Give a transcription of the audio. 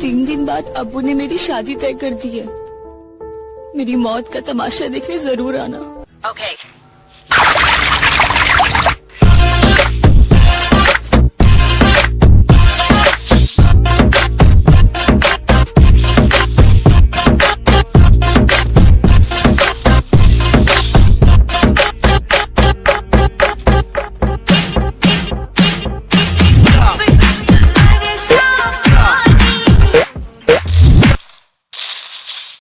तीन दिन बाद अबू ने मेरी शादी तय कर दी है मेरी मौत का तमाशा देखने ज़रूर आना Okay.